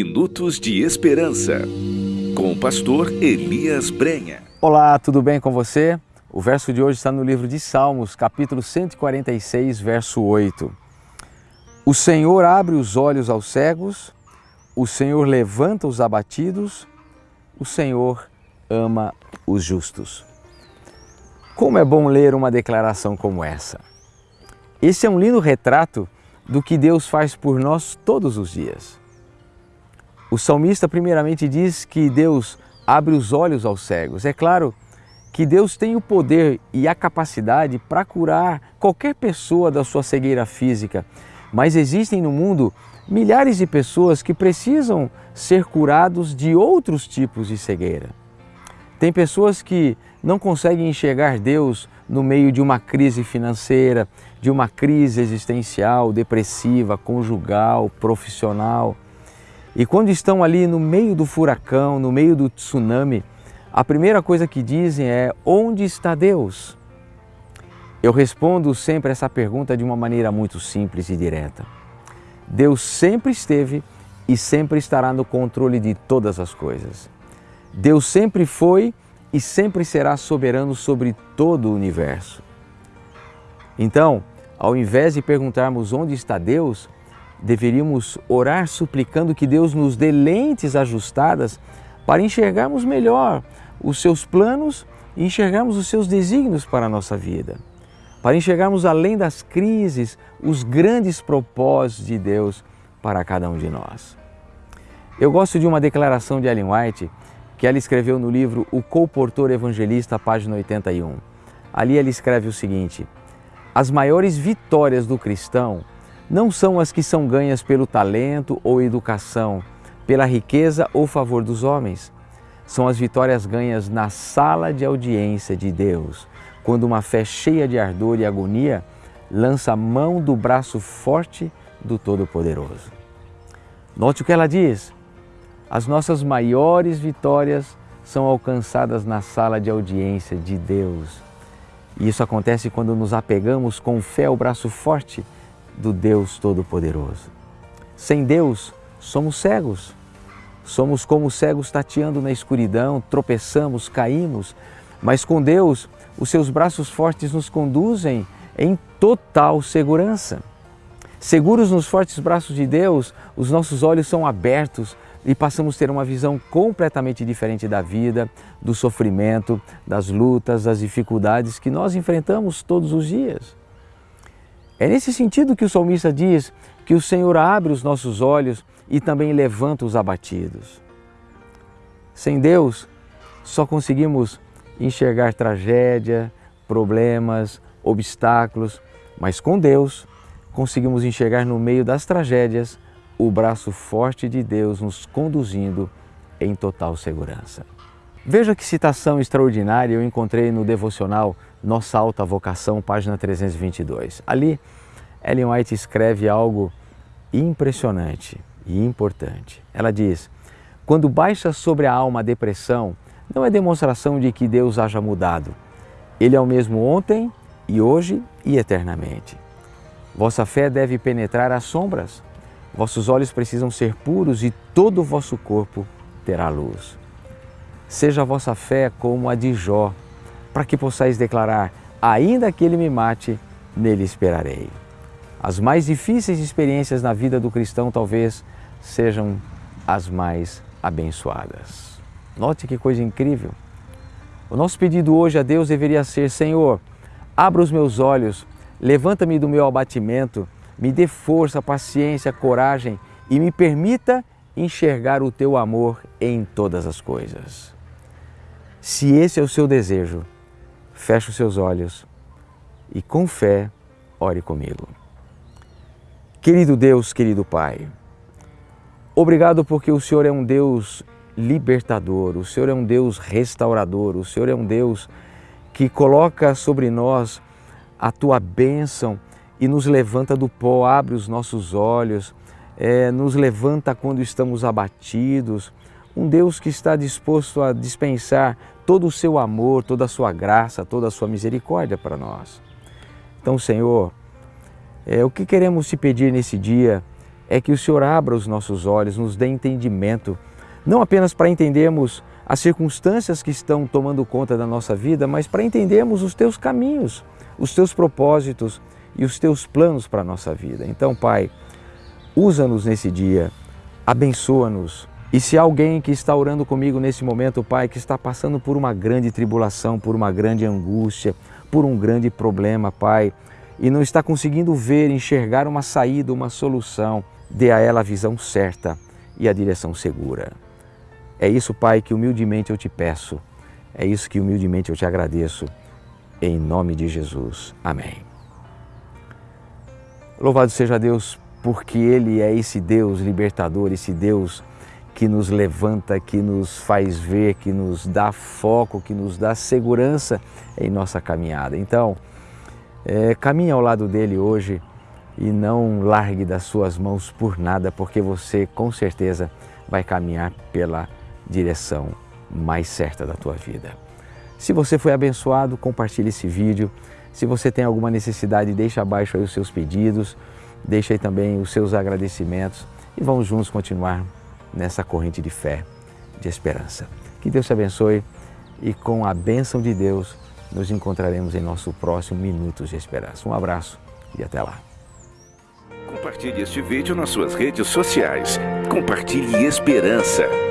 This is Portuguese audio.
Minutos de Esperança, com o pastor Elias Brenha. Olá, tudo bem com você? O verso de hoje está no livro de Salmos, capítulo 146, verso 8. O Senhor abre os olhos aos cegos, o Senhor levanta os abatidos, o Senhor ama os justos. Como é bom ler uma declaração como essa. Esse é um lindo retrato do que Deus faz por nós todos os dias. O salmista primeiramente diz que Deus abre os olhos aos cegos. É claro que Deus tem o poder e a capacidade para curar qualquer pessoa da sua cegueira física, mas existem no mundo milhares de pessoas que precisam ser curados de outros tipos de cegueira. Tem pessoas que não conseguem enxergar Deus no meio de uma crise financeira, de uma crise existencial, depressiva, conjugal, profissional. E quando estão ali no meio do furacão, no meio do tsunami, a primeira coisa que dizem é: onde está Deus? Eu respondo sempre essa pergunta de uma maneira muito simples e direta. Deus sempre esteve e sempre estará no controle de todas as coisas. Deus sempre foi e sempre será soberano sobre todo o universo. Então, ao invés de perguntarmos onde está Deus, deveríamos orar suplicando que Deus nos dê lentes ajustadas para enxergarmos melhor os seus planos e enxergarmos os seus desígnios para a nossa vida. Para enxergarmos além das crises os grandes propósitos de Deus para cada um de nós. Eu gosto de uma declaração de Ellen White que ela escreveu no livro O Colportor Evangelista, página 81. Ali ela escreve o seguinte: As maiores vitórias do cristão não são as que são ganhas pelo talento ou educação, pela riqueza ou favor dos homens. São as vitórias ganhas na sala de audiência de Deus, quando uma fé cheia de ardor e agonia lança a mão do braço forte do Todo-Poderoso. Note o que ela diz. As nossas maiores vitórias são alcançadas na sala de audiência de Deus. E isso acontece quando nos apegamos com fé ao braço forte do Deus Todo-Poderoso. Sem Deus, somos cegos. Somos como cegos tateando na escuridão, tropeçamos, caímos, mas com Deus, os seus braços fortes nos conduzem em total segurança. Seguros nos fortes braços de Deus, os nossos olhos são abertos e passamos a ter uma visão completamente diferente da vida, do sofrimento, das lutas, das dificuldades que nós enfrentamos todos os dias. É nesse sentido que o salmista diz que o Senhor abre os nossos olhos e também levanta os abatidos. Sem Deus, só conseguimos enxergar tragédia, problemas, obstáculos, mas com Deus conseguimos enxergar no meio das tragédias o braço forte de Deus nos conduzindo em total segurança. Veja que citação extraordinária eu encontrei no devocional Nossa Alta Vocação, página 322. Ali, Ellen White escreve algo impressionante e importante. Ela diz: Quando baixa sobre a alma a depressão, não é demonstração de que Deus haja mudado. Ele é o mesmo ontem e hoje e eternamente. Vossa fé deve penetrar as sombras. Vossos olhos precisam ser puros e todo o vosso corpo terá luz. Seja a vossa fé como a de Jó, para que possais declarar: ainda que ele me mate, nele esperarei. As mais difíceis experiências na vida do cristão talvez sejam as mais abençoadas. Note que coisa incrível. O nosso pedido hoje a Deus deveria ser: Senhor, abra os meus olhos, levanta-me do meu abatimento, me dê força, paciência, coragem e me permita enxergar o teu amor em todas as coisas. Se esse é o seu desejo, feche os seus olhos e com fé ore comigo. Querido Deus, querido Pai, obrigado porque o Senhor é um Deus libertador, o Senhor é um Deus restaurador, o Senhor é um Deus que coloca sobre nós a tua bênção e nos levanta do pó, abre os nossos olhos, é, nos levanta quando estamos abatidos, um Deus que está disposto a dispensar todo o seu amor, toda a sua graça, toda a sua misericórdia para nós. Então, Senhor, é, o que queremos te pedir nesse dia é que o Senhor abra os nossos olhos, nos dê entendimento, não apenas para entendermos as circunstâncias que estão tomando conta da nossa vida, mas para entendermos os teus caminhos, os teus propósitos e os teus planos para a nossa vida. Então, Pai, usa-nos nesse dia, abençoa-nos. E se alguém que está orando comigo nesse momento, Pai, que está passando por uma grande tribulação, por uma grande angústia, por um grande problema, Pai, e não está conseguindo ver, enxergar uma saída, uma solução, dê a ela a visão certa e a direção segura. É isso, Pai, que humildemente eu te peço. É isso que humildemente eu te agradeço. Em nome de Jesus. Amém. Louvado seja Deus, porque Ele é esse Deus libertador, esse Deus que nos levanta, que nos faz ver, que nos dá foco, que nos dá segurança em nossa caminhada. Então, é, caminhe ao lado dele hoje e não largue das suas mãos por nada, porque você com certeza vai caminhar pela direção mais certa da tua vida. Se você foi abençoado, compartilhe esse vídeo. Se você tem alguma necessidade, deixe abaixo aí os seus pedidos, deixe aí também os seus agradecimentos e vamos juntos continuar nessa corrente de fé, de esperança. Que Deus te abençoe e com a bênção de Deus nos encontraremos em nosso próximo Minutos de Esperança. Um abraço e até lá. Compartilhe este vídeo nas suas redes sociais. Compartilhe esperança.